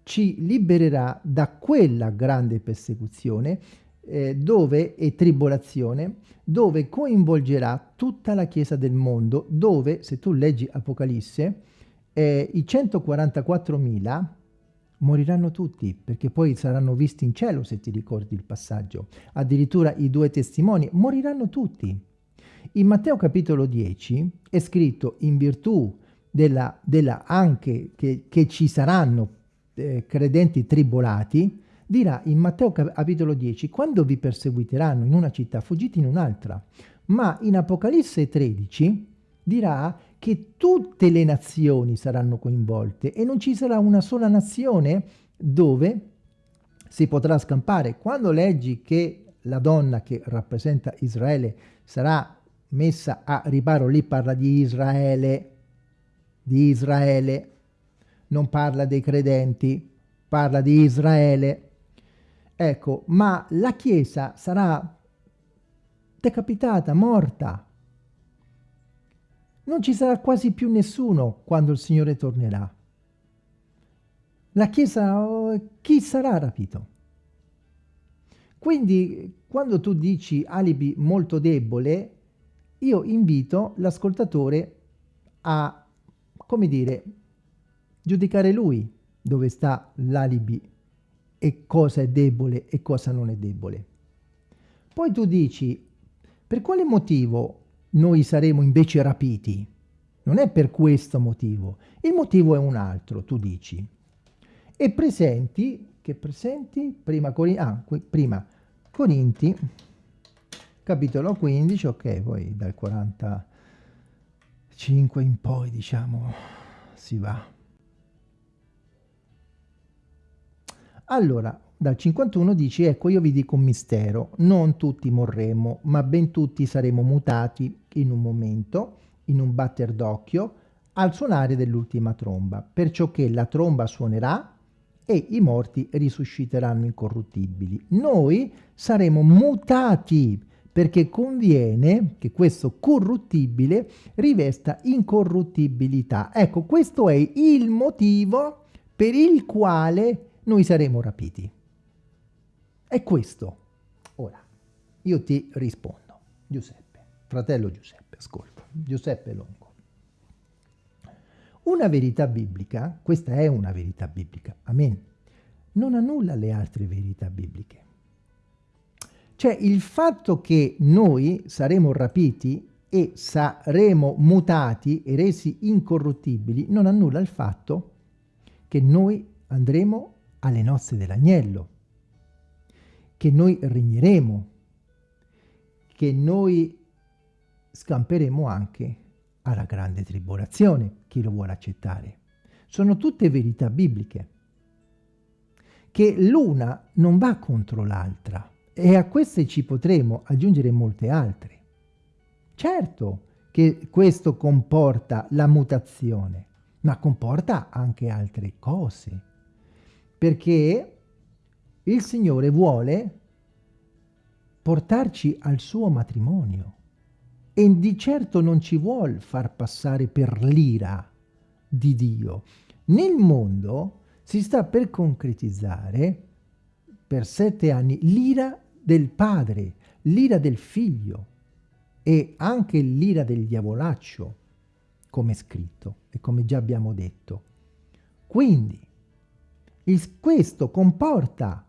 ci libererà da quella grande persecuzione eh, dove è tribolazione, dove coinvolgerà tutta la Chiesa del mondo, dove, se tu leggi Apocalisse, eh, i 144.000 moriranno tutti, perché poi saranno visti in cielo, se ti ricordi il passaggio. Addirittura i due testimoni moriranno tutti. In Matteo capitolo 10 è scritto in virtù della, della anche che, che, ci saranno eh, credenti tribolati, dirà in Matteo capitolo 10, quando vi perseguiteranno in una città, fuggite in un'altra. Ma in Apocalisse 13 dirà che tutte le nazioni saranno coinvolte e non ci sarà una sola nazione dove si potrà scampare. Quando leggi che la donna che rappresenta Israele sarà messa a riparo, lì parla di Israele, di Israele, non parla dei credenti, parla di Israele. Ecco, ma la Chiesa sarà decapitata, morta. Non ci sarà quasi più nessuno quando il Signore tornerà. La Chiesa, oh, chi sarà rapito? Quindi quando tu dici alibi molto debole, io invito l'ascoltatore a, come dire, giudicare lui dove sta l'alibi e cosa è debole e cosa non è debole. Poi tu dici, per quale motivo noi saremo invece rapiti? Non è per questo motivo, il motivo è un altro, tu dici. E presenti, che presenti? Prima, ah, prima Corinti capitolo 15, ok, poi dal 45 in poi, diciamo, si va. Allora, dal 51 dice, ecco io vi dico un mistero, non tutti morremo, ma ben tutti saremo mutati in un momento, in un batter d'occhio, al suonare dell'ultima tromba, perciò che la tromba suonerà e i morti risusciteranno incorruttibili. Noi saremo mutati perché conviene che questo corruttibile rivesta incorruttibilità. Ecco, questo è il motivo per il quale noi saremo rapiti. È questo. Ora, io ti rispondo. Giuseppe, fratello Giuseppe, ascolta. Giuseppe Longo. Una verità biblica, questa è una verità biblica, amen, non annulla le altre verità bibliche. Cioè il fatto che noi saremo rapiti e saremo mutati e resi incorruttibili non annulla il fatto che noi andremo alle nozze dell'agnello, che noi regneremo, che noi scamperemo anche alla grande tribolazione, chi lo vuole accettare. Sono tutte verità bibliche, che l'una non va contro l'altra, e a queste ci potremo aggiungere molte altre. Certo che questo comporta la mutazione, ma comporta anche altre cose, perché il Signore vuole portarci al suo matrimonio e di certo non ci vuole far passare per l'ira di Dio. Nel mondo si sta per concretizzare per sette anni l'ira del padre, l'ira del figlio e anche l'ira del diavolaccio, come scritto e come già abbiamo detto. Quindi, il, questo comporta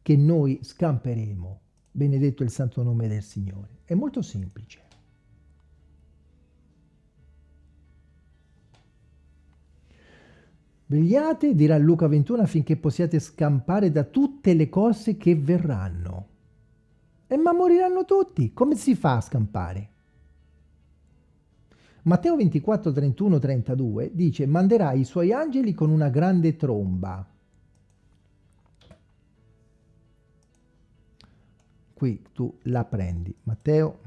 che noi scamperemo, benedetto il santo nome del Signore. È molto semplice. Vegliate, dirà Luca 21, affinché possiate scampare da tutte le cose che verranno. E ma moriranno tutti. Come si fa a scampare? Matteo 24, 31, 32 dice manderà i suoi angeli con una grande tromba. Qui tu la prendi. Matteo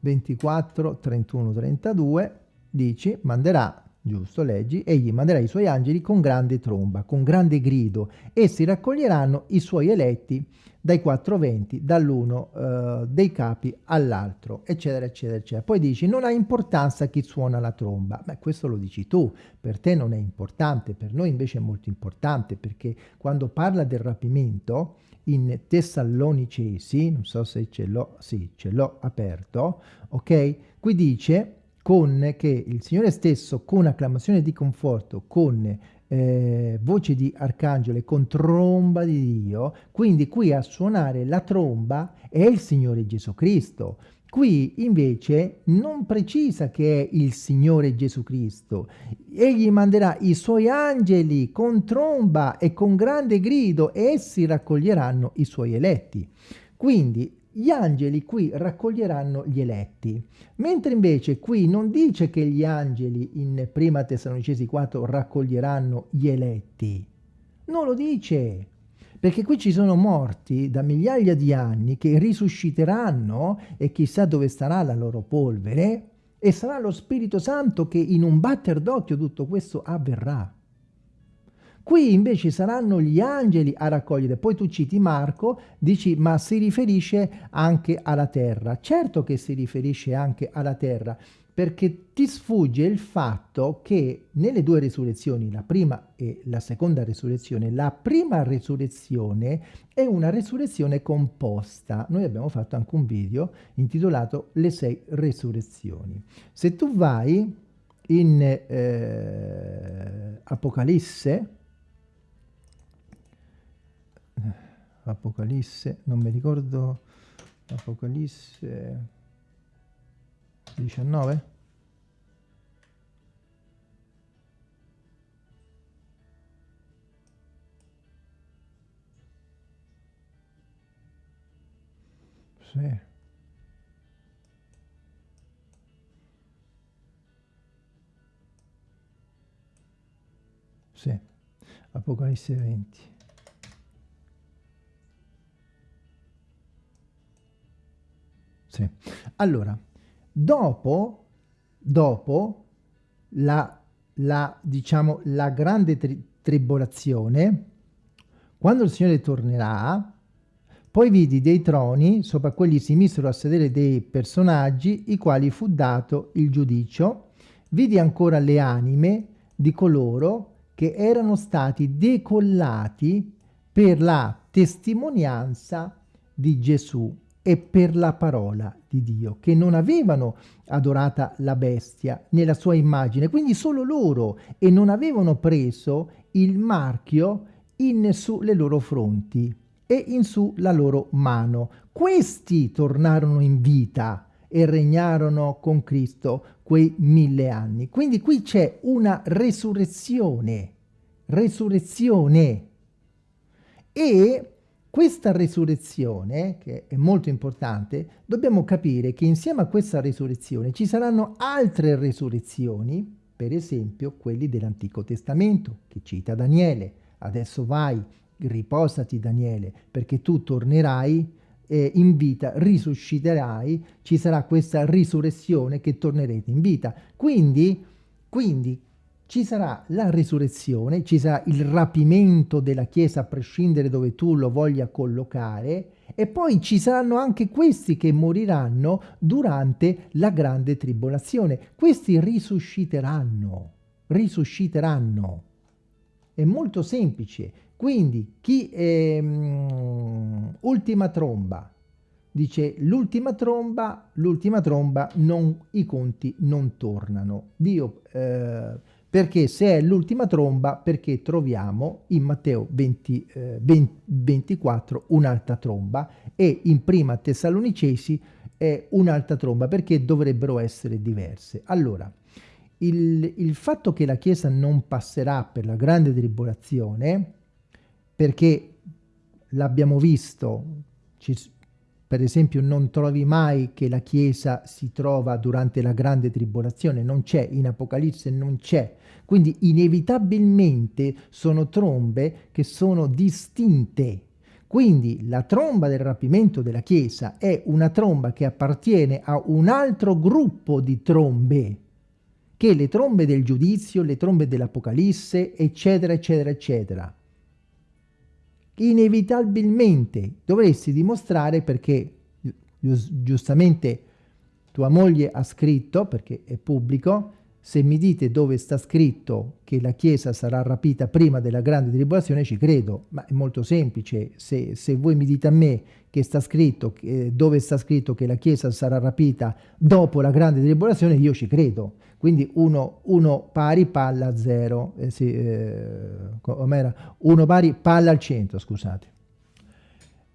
24, 31, 32 dice manderà Giusto, leggi, egli manderà i suoi angeli con grande tromba, con grande grido, essi raccoglieranno i suoi eletti dai quattro venti, dall'uno uh, dei capi all'altro, eccetera, eccetera, eccetera. Poi dici, non ha importanza chi suona la tromba. Beh, questo lo dici tu, per te non è importante, per noi invece è molto importante, perché quando parla del rapimento, in Tessalonicesi, non so se ce l'ho, sì, ce l'ho aperto, ok? Qui dice con che il Signore stesso con acclamazione di conforto, con eh, voce di arcangelo e con tromba di Dio, quindi qui a suonare la tromba è il Signore Gesù Cristo, Qui invece non precisa che è il Signore Gesù Cristo. Egli manderà i suoi angeli con tromba e con grande grido e essi raccoglieranno i suoi eletti. Quindi gli angeli qui raccoglieranno gli eletti, mentre invece qui non dice che gli angeli in prima Tessalonicesi 4 raccoglieranno gli eletti. Non lo dice perché qui ci sono morti da migliaia di anni che risusciteranno e chissà dove starà la loro polvere e sarà lo Spirito Santo che in un batter d'occhio tutto questo avverrà. Qui invece saranno gli angeli a raccogliere. Poi tu citi Marco, dici ma si riferisce anche alla terra. Certo che si riferisce anche alla terra, perché ti sfugge il fatto che nelle due resurrezioni, la prima e la seconda resurrezione, la prima resurrezione è una resurrezione composta. Noi abbiamo fatto anche un video intitolato Le sei resurrezioni. Se tu vai in eh, Apocalisse, Apocalisse, non mi ricordo, Apocalisse 19? Sì. Sì, Apocalisse 20. Sì. Allora, Dopo, dopo la, la, diciamo, la grande tri tribolazione, quando il Signore tornerà, poi vidi dei troni, sopra quelli si misero a sedere dei personaggi, i quali fu dato il giudicio. Vidi ancora le anime di coloro che erano stati decollati per la testimonianza di Gesù e per la parola di Dio, che non avevano adorata la bestia nella sua immagine, quindi solo loro, e non avevano preso il marchio in su le loro fronti e in su la loro mano. Questi tornarono in vita e regnarono con Cristo quei mille anni. Quindi qui c'è una resurrezione, resurrezione. E questa resurrezione, che è molto importante, dobbiamo capire che insieme a questa resurrezione ci saranno altre resurrezioni, per esempio quelli dell'Antico Testamento, che cita Daniele. Adesso vai, riposati Daniele, perché tu tornerai eh, in vita, risusciterai, ci sarà questa risurrezione che tornerete in vita. Quindi, quindi ci sarà la risurrezione, ci sarà il rapimento della Chiesa a prescindere dove tu lo voglia collocare e poi ci saranno anche questi che moriranno durante la grande tribolazione. Questi risusciteranno, risusciteranno. È molto semplice. Quindi chi è um, ultima tromba, dice l'ultima tromba, l'ultima tromba, non, i conti non tornano. Dio... Eh, perché se è l'ultima tromba, perché troviamo in Matteo 20, eh, 20, 24 un'altra tromba e in prima Tessalonicesi è un'altra tromba, perché dovrebbero essere diverse. Allora, il, il fatto che la Chiesa non passerà per la grande tribolazione, perché l'abbiamo visto, ci, per esempio non trovi mai che la Chiesa si trova durante la grande tribolazione, non c'è, in Apocalisse non c'è. Quindi inevitabilmente sono trombe che sono distinte. Quindi la tromba del rapimento della Chiesa è una tromba che appartiene a un altro gruppo di trombe, che le trombe del giudizio, le trombe dell'Apocalisse, eccetera, eccetera, eccetera inevitabilmente dovresti dimostrare perché giustamente tua moglie ha scritto, perché è pubblico, se mi dite dove sta scritto che la Chiesa sarà rapita prima della grande tribolazione, ci credo, ma è molto semplice. Se, se voi mi dite a me che sta scritto, eh, dove sta scritto che la Chiesa sarà rapita dopo la grande tribolazione, io ci credo. Quindi uno, uno pari palla a zero, eh, sì, eh, uno pari palla al centro, scusate,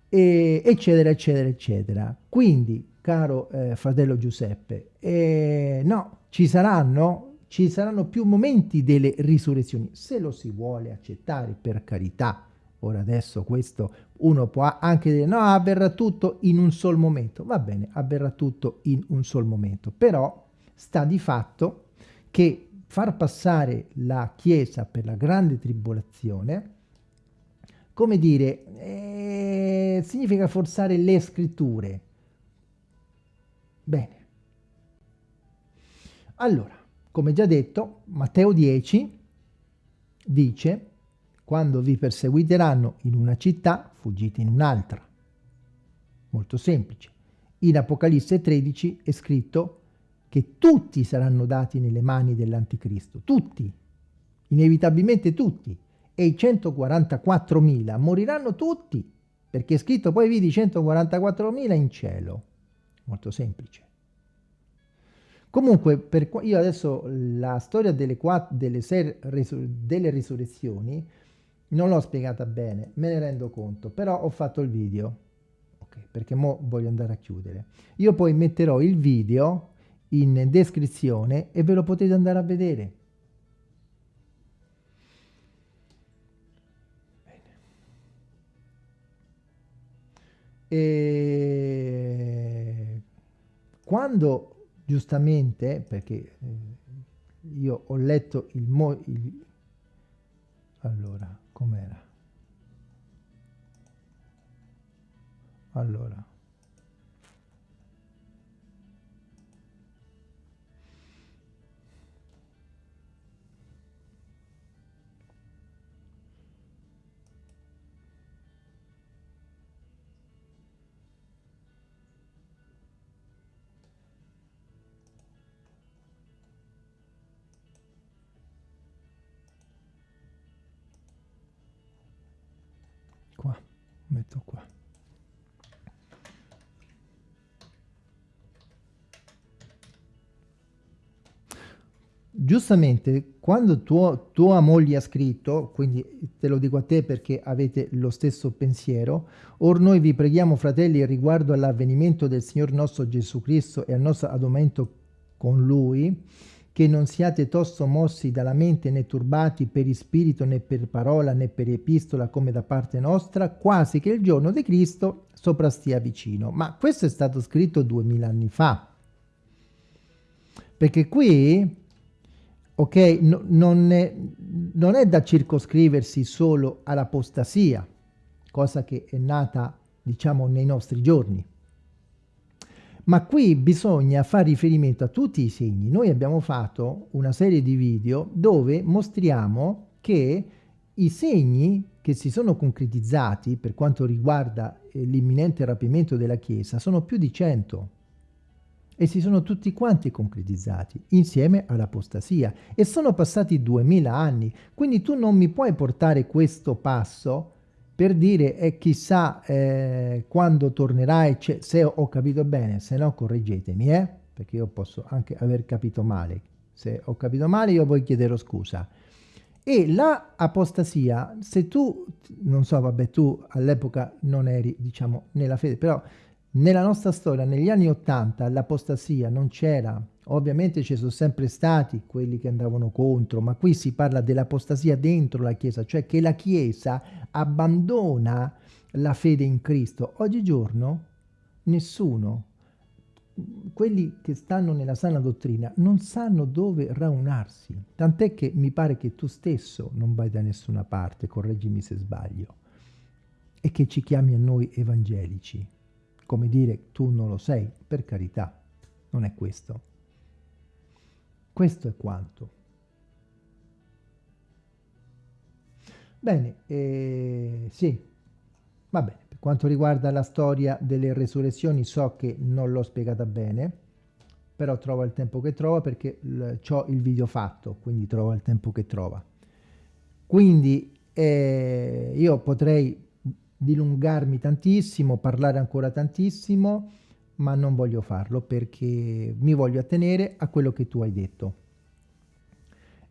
e, eccetera, eccetera, eccetera. Quindi caro eh, fratello Giuseppe. Eh, no, ci saranno, ci saranno più momenti delle risurrezioni, se lo si vuole accettare, per carità. Ora adesso questo uno può anche dire no, avverrà tutto in un sol momento. Va bene, avverrà tutto in un sol momento, però sta di fatto che far passare la Chiesa per la grande tribolazione, come dire, eh, significa forzare le scritture. Bene. Allora, come già detto, Matteo 10 dice, quando vi perseguiteranno in una città, fuggite in un'altra. Molto semplice. In Apocalisse 13 è scritto che tutti saranno dati nelle mani dell'anticristo, tutti, inevitabilmente tutti, e i 144.000 moriranno tutti, perché è scritto poi vidi 144.000 in cielo. Molto semplice. Comunque, per, io adesso la storia delle, quattro, delle, sei, delle risurrezioni non l'ho spiegata bene, me ne rendo conto, però ho fatto il video, okay, perché mo voglio andare a chiudere. Io poi metterò il video in descrizione e ve lo potete andare a vedere. Quando giustamente, perché eh, io ho letto il, mo, il allora, com'era? Allora, qua metto qua. Giustamente quando tuo, tua moglie ha scritto, quindi te lo dico a te perché avete lo stesso pensiero, or noi vi preghiamo fratelli riguardo all'avvenimento del Signor nostro Gesù Cristo e al nostro adumento con Lui, che non siate tosto mossi dalla mente né turbati per spirito né per parola né per epistola come da parte nostra, quasi che il giorno di Cristo soprastia vicino. Ma questo è stato scritto duemila anni fa. Perché qui, ok, no, non, è, non è da circoscriversi solo all'apostasia, cosa che è nata, diciamo, nei nostri giorni ma qui bisogna fare riferimento a tutti i segni. Noi abbiamo fatto una serie di video dove mostriamo che i segni che si sono concretizzati per quanto riguarda eh, l'imminente rapimento della Chiesa sono più di 100 e si sono tutti quanti concretizzati insieme all'apostasia e sono passati 2000 anni quindi tu non mi puoi portare questo passo per dire e chissà eh, quando tornerai, se ho capito bene, se no correggetemi, eh? perché io posso anche aver capito male. Se ho capito male io poi chiederò scusa. E la apostasia, se tu, non so, vabbè, tu all'epoca non eri, diciamo, nella fede, però nella nostra storia, negli anni Ottanta, l'apostasia non c'era, Ovviamente ci sono sempre stati quelli che andavano contro, ma qui si parla dell'apostasia dentro la Chiesa, cioè che la Chiesa abbandona la fede in Cristo. Oggigiorno nessuno, quelli che stanno nella sana dottrina, non sanno dove raunarsi, tant'è che mi pare che tu stesso non vai da nessuna parte, correggimi se sbaglio, e che ci chiami a noi evangelici. Come dire, tu non lo sei, per carità, non è questo. Questo è quanto. Bene, eh, sì, va bene. Per quanto riguarda la storia delle resurrezioni so che non l'ho spiegata bene, però trova il tempo che trova perché ho il video fatto, quindi trova il tempo che trova. Quindi eh, io potrei dilungarmi tantissimo, parlare ancora tantissimo, ma non voglio farlo perché mi voglio attenere a quello che tu hai detto.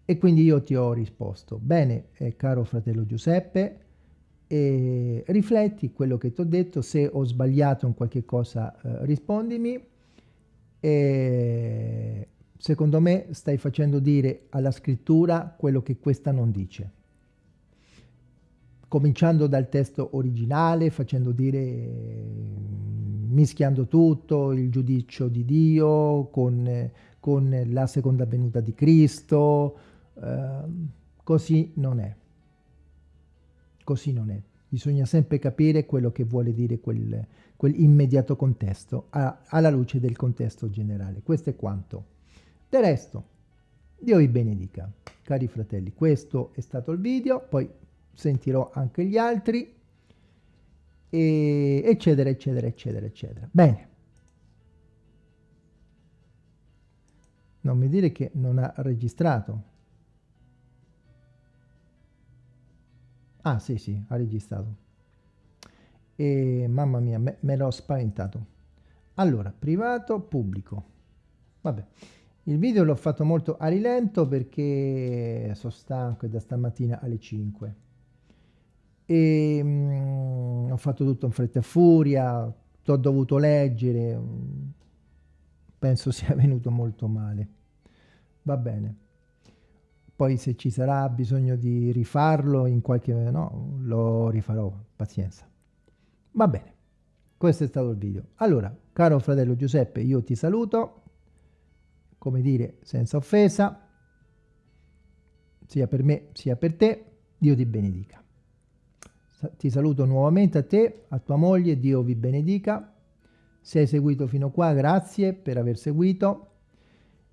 E quindi io ti ho risposto, bene eh, caro fratello Giuseppe, e rifletti quello che ti ho detto, se ho sbagliato in qualche cosa eh, rispondimi e secondo me stai facendo dire alla scrittura quello che questa non dice. Cominciando dal testo originale, facendo dire, mischiando tutto, il giudizio di Dio con, con la seconda venuta di Cristo, eh, così non è. Così non è. Bisogna sempre capire quello che vuole dire quel, quell'immediato contesto a, alla luce del contesto generale. Questo è quanto. Del resto, Dio vi benedica, cari fratelli. Questo è stato il video, poi sentirò anche gli altri, e eccetera, eccetera, eccetera, eccetera. Bene. Non mi dire che non ha registrato. Ah, sì, sì, ha registrato. E mamma mia, me, me l'ho spaventato. Allora, privato, pubblico. Vabbè. Il video l'ho fatto molto a rilento perché sono stanco da stamattina alle 5 e mm, ho fatto tutto in fretta e furia, ho dovuto leggere, penso sia venuto molto male. Va bene. Poi se ci sarà bisogno di rifarlo in qualche... no, lo rifarò, pazienza. Va bene, questo è stato il video. Allora, caro fratello Giuseppe, io ti saluto come dire, senza offesa, sia per me sia per te, Dio ti benedica. Ti saluto nuovamente a te, a tua moglie, Dio vi benedica. Se hai seguito fino qua, grazie per aver seguito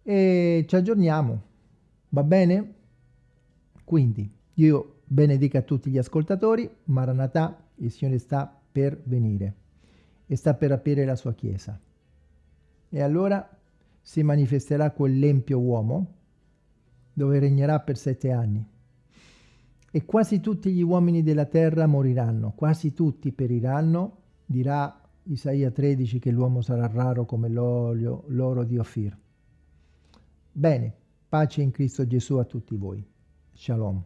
e ci aggiorniamo, va bene? Quindi, Dio benedica tutti gli ascoltatori, Maranatà, il Signore sta per venire e sta per aprire la sua Chiesa. E allora si manifesterà quell'empio uomo, dove regnerà per sette anni. E quasi tutti gli uomini della terra moriranno, quasi tutti periranno, dirà Isaia 13 che l'uomo sarà raro come l'olio, l'oro di Ofir. Bene, pace in Cristo Gesù a tutti voi. Shalom.